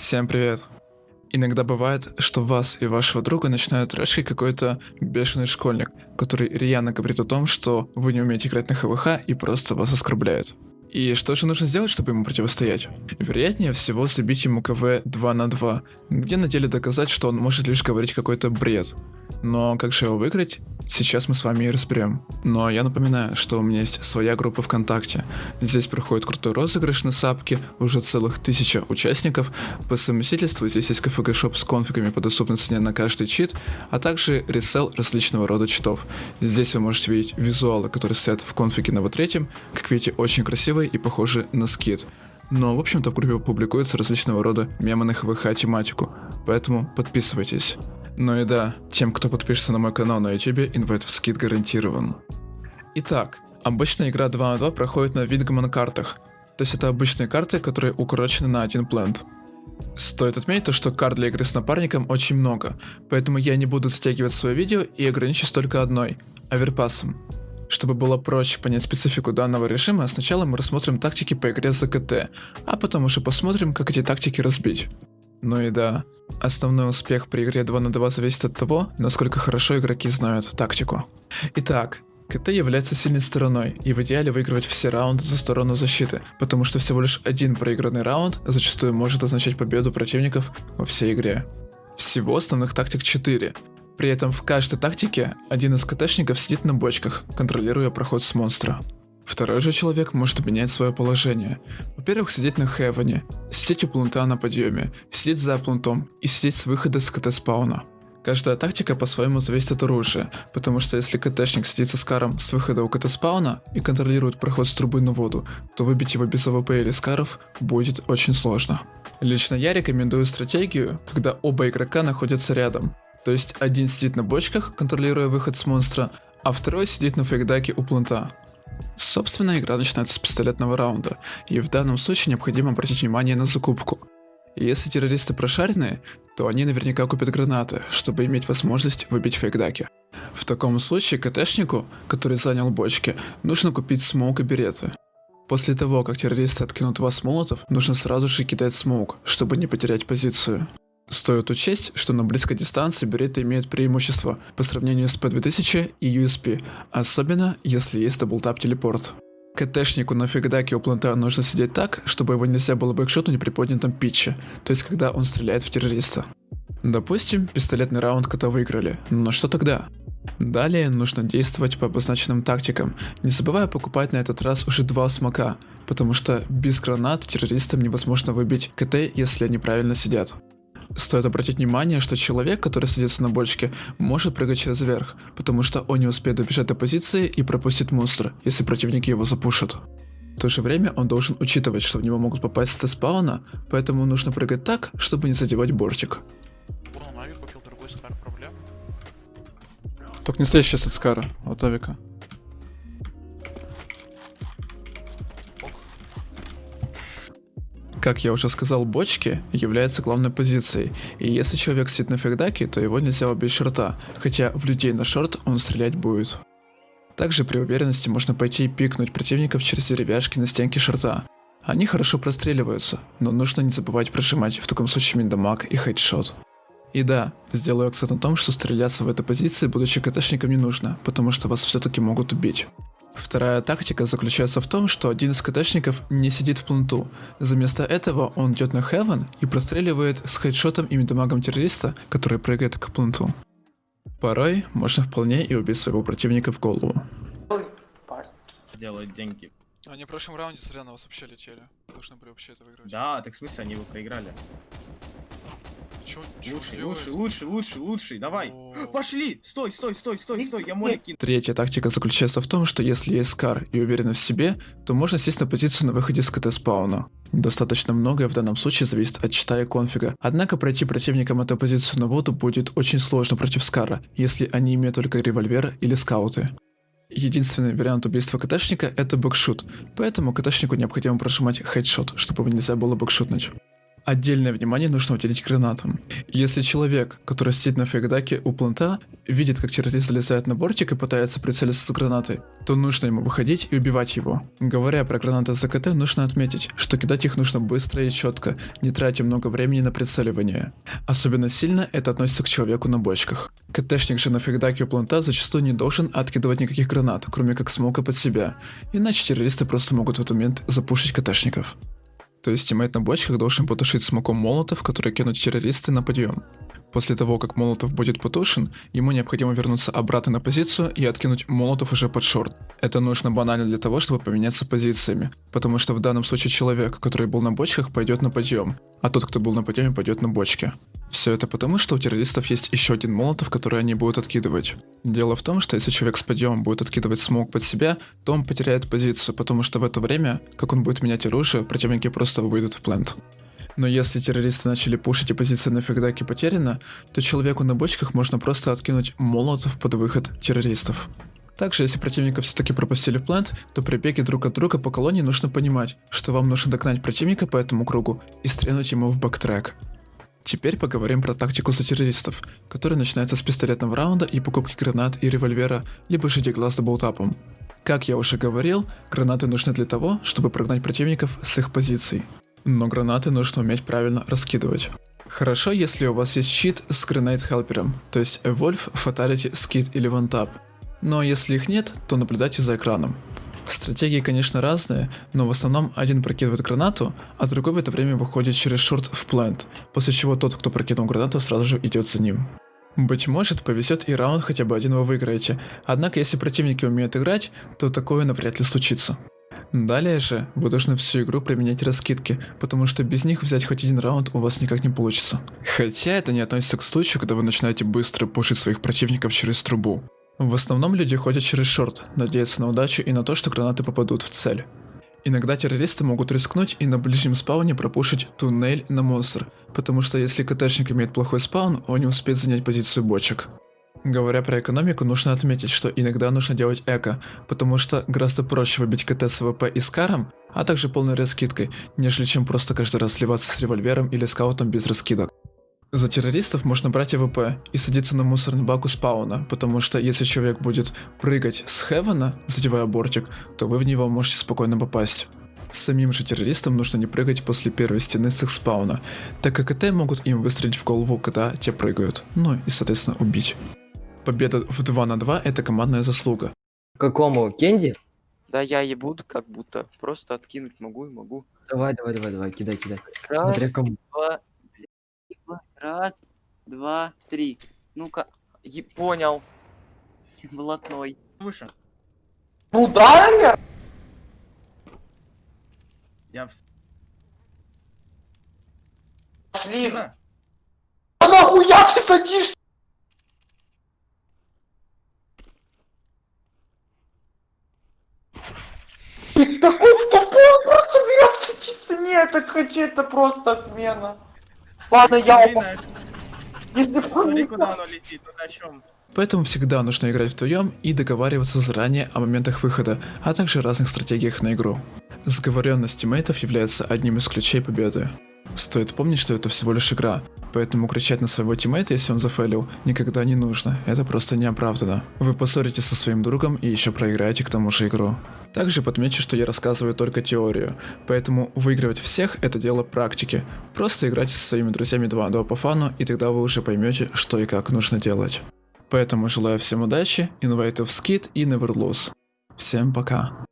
Всем привет. Иногда бывает, что вас и вашего друга начинают трэшить какой-то бешеный школьник, который рьяно говорит о том, что вы не умеете играть на ХВХ и просто вас оскорбляет. И что же нужно сделать, чтобы ему противостоять? Вероятнее всего забить ему КВ 2 на 2, где на деле доказать, что он может лишь говорить какой-то бред. Но как же его выиграть? Сейчас мы с вами и разберем. Но я напоминаю, что у меня есть своя группа ВКонтакте. Здесь проходит крутой розыгрыш на сапке, уже целых тысяча участников. По совместительству здесь есть КФГ шоп с конфигами по доступной цене на каждый чит, а также ресел различного рода читов. Здесь вы можете видеть визуалы, которые стоят в конфиге на вот третьем. Как видите, очень красивые и похожи на скид. Но, в общем-то, в группе публикуются различного рода мемы на ХВХ тематику, поэтому подписывайтесь. Ну и да, тем, кто подпишется на мой канал на YouTube, инвайт в скид гарантирован. Итак, обычная игра 2 на 2 проходит на Вингман картах, то есть это обычные карты, которые укорочены на один плент. Стоит отметить то, что карт для игры с напарником очень много, поэтому я не буду стягивать свое видео и ограничусь только одной – оверпасом. Чтобы было проще понять специфику данного режима, сначала мы рассмотрим тактики по игре за КТ, а потом уже посмотрим, как эти тактики разбить. Ну и да, основной успех при игре 2 на 2 зависит от того, насколько хорошо игроки знают тактику. Итак, КТ является сильной стороной, и в идеале выигрывать все раунды за сторону защиты, потому что всего лишь один проигранный раунд зачастую может означать победу противников во всей игре. Всего основных тактик 4, при этом в каждой тактике один из КТшников сидит на бочках, контролируя проход с монстра. Второй же человек может менять свое положение. Во-первых, сидеть на хевене, сидеть у планта на подъеме, сидеть за плантом и сидеть с выхода с КТ спауна. Каждая тактика по-своему зависит от оружия, потому что если КТшник сидит со SCAR ом с выхода у КТ spawn а и контролирует проход с трубы на воду, то выбить его без АВП или SCAR ов будет очень сложно. Лично я рекомендую стратегию, когда оба игрока находятся рядом. То есть один сидит на бочках, контролируя выход с монстра, а второй сидит на fake duck е у plant а. Собственно, игра начинается с пистолетного раунда, и в данном случае необходимо обратить внимание на закупку. если террористы прошаренные, то они наверняка купят гранаты, чтобы иметь возможность выбить fake duck и. В таком случае КТшнику, который занял бочки, нужно купить smoke и береты. После того, как террористы откинут в вас молотов, нужно сразу же кидать smoke, чтобы не потерять позицию. Стоит учесть, что на близкой дистанции береты имеют преимущество по сравнению с P2000 и USP, особенно если есть double tap teleport. КТшнику на fake duck е у plant а нужно сидеть так, чтобы его нельзя было backshot нуть при поднятом pitch е, то есть когда он стреляет в террориста. Допустим, пистолетный раунд кота выиграли, но что тогда? Далее нужно действовать по обозначенным тактикам, не забывая покупать на этот раз уже два смока, потому что без гранат террористам невозможно выбить КТ, если они правильно сидят. Стоит обратить внимание, что человек, который садится на бочке, может прыгать через верх, потому что он не успеет добежать до позиции и пропустит монстра, если противники его запушат. В то же время он должен учитывать, что в него могут попасть с спауна, поэтому нужно прыгать так, чтобы не задевать бортик. Только не слезь сейчас от Скара, от авика. Как я уже сказал, бочки являются главной позицией, и если человек сидит на фигдаке, то его нельзя убить шорта, хотя в людей на шорт он стрелять будет. Также при уверенности можно пойти и пикнуть противников через деревяшки на стенке шорта. Они хорошо простреливаются, но нужно не забывать прожимать в таком случае миндамаг и хедшот. И да, сделаю акцент на том, что стреляться в этой позиции, будучи КТшником, не нужно, потому что вас все-таки могут убить. Вторая тактика заключается в том, что один из КТшников не сидит в планту. Заместо этого он идет на Heaven и простреливает с хедшотом и мидамагом террориста, который прыгает к планту. Порой можно вполне и убить своего противника в голову. Делают деньги. Они в прошлом раунде зря на вас вообще летели. Должны были вообще это выиграть. Да, так в смысле они его проиграли. Чё, чё Лучший, лучший, лучший, лучший, лучший, давай. О. Пошли! Стой, стой, стой, стой, стой, я молик кину. Третья тактика заключается в том, что если есть скар и уверенность в себе, то можно сесть на позицию на выходе с КТ спауна. Достаточно многое в данном случае зависит от чита и конфига. Однако пройти противникам эту позицию на воду будет очень сложно против скара, если они имеют только револьвер или скауты. Единственный вариант убийства КТшника это бэкшут, поэтому КТшнику необходимо прожимать хедшот, чтобы нельзя было бэкшутнуть. Отдельное внимание нужно уделить гранатам. Если человек, который сидит на фейгдаке у планта, видит, как террорист залезает на бортик и пытается прицелиться с гранатой, то нужно ему выходить и убивать его. Говоря про гранаты ЗКТ, нужно отметить, что кидать их нужно быстро и четко, не тратя много времени на прицеливание. Особенно сильно это относится к человеку на бочках. КТшник же на фейгдаке у планта зачастую не должен откидывать никаких гранат, кроме как смока под себя, иначе террористы просто могут в этот момент запушить КТшников. То есть тиммейт на бочках должен потушить смоком молотов, который кинут террористы на подъем. После того, как молотов будет потушен, ему необходимо вернуться обратно на позицию и откинуть молотов уже под шорт. Это нужно банально для того, чтобы поменяться позициями, потому что в данном случае человек, который был на бочках, пойдет на подъем, а тот, кто был на подъеме, пойдет на бочке. Все это потому, что у террористов есть еще один молотов, который они будут откидывать. Дело в том, что если человек с подъемом будет откидывать смог под себя, то он потеряет позицию, потому что в это время, как он будет менять оружие, противники просто выйдут в плент. Но если террористы начали пушить и позиция на фигдаке потеряна, то человеку на бочках можно просто откинуть молотов под выход террористов. Также, если противника все-таки пропустили в плент, то при беге друг от друга по колонии нужно понимать, что вам нужно догнать противника по этому кругу и стрельнуть ему в бэктрек. Теперь поговорим про тактику за террористов, которая начинается с пистолетного раунда и покупки гранат и револьвера, либо же деглаз с болтапом. Как я уже говорил, гранаты нужны для того, чтобы прогнать противников с их позиций. Но гранаты нужно уметь правильно раскидывать. Хорошо, если у вас есть щит с Grenade Helper, то есть Evolve, Fatality, Skid или One Tap. Но если их нет, то наблюдайте за экраном. Стратегии, конечно, разные, но в основном один прокидывает гранату, а другой в это время выходит через шорт в плент, после чего тот, кто прокинул гранату, сразу же идет за ним. Быть может, повезет и раунд хотя бы один вы выиграете, однако если противники умеют играть, то такое навряд ли случится. Далее же, вы должны всю игру применять раскидки, потому что без них взять хоть один раунд у вас никак не получится. Хотя это не относится к случаю, когда вы начинаете быстро пушить своих противников через трубу. В основном люди ходят через шорт, надеясь на удачу и на то, что гранаты попадут в цель. Иногда террористы могут рискнуть и на ближнем спауне пропушить туннель на монстр, потому что если КТшник имеет плохой спаун, он не успеет занять позицию бочек. Говоря про экономику, нужно отметить, что иногда нужно делать эко, потому что гораздо проще выбить КТ с АВП и скаром, а также полной раскидкой, нежели чем просто каждый раз сливаться с револьвером или скаутом без раскидок. За террористов можно брать АВП и садиться на мусорный бак у спауна, потому что если человек будет прыгать с хевена, задевая бортик, то вы в него можете спокойно попасть. Самим же террористам нужно не прыгать после первой стены с их спауна, так как КТ могут им выстрелить в голову, когда те прыгают, ну и соответственно убить. Победа в 2 на 2 это командная заслуга. Какому? Кенди? Да я ебут как будто. Просто откинуть могу и могу. Давай, давай, давай, давай, кидай, кидай. Раз, Смотря кому. два, раз, два, три. Ну-ка, е- понял. Блатной. Выше. Ударили? Я в... Пошли. Тихо. А нахуя ты садишь? Ты такой тупой, просто берет садится. Нет, так хочу, это просто отмена. Ладно, я Смотри куда оно летит, чем? Поэтому всегда нужно играть вдвоем и договариваться заранее о моментах выхода, а также разных стратегиях на игру. Сговоренность тиммейтов является одним из ключей победы. Стоит помнить, что это всего лишь игра, поэтому кричать на своего тиммейта, если он зафейлил, никогда не нужно, это просто неоправданно. Вы поссоритесь со своим другом и еще проиграете к тому же игру. Также подмечу, что я рассказываю только теорию, поэтому выигрывать всех это дело практики. Просто играйте со своими друзьями 2 на 2 по фану, и тогда вы уже поймете, что и как нужно делать. Поэтому желаю всем удачи, инвайтов скид и never lose. Всем пока.